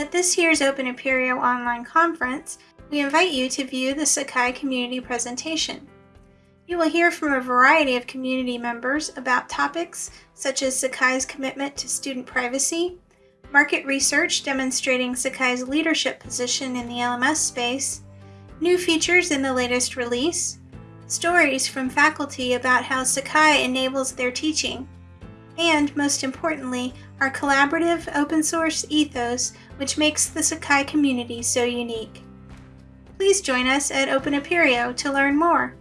At this year's Open Apereo online conference, we invite you to view the Sakai community presentation. You will hear from a variety of community members about topics such as Sakai's commitment to student privacy, market research demonstrating Sakai's leadership position in the LMS space, new features in the latest release, stories from faculty about how Sakai enables their teaching, and most importantly, our collaborative open source ethos which makes the Sakai community so unique. Please join us at Open Apereo to learn more.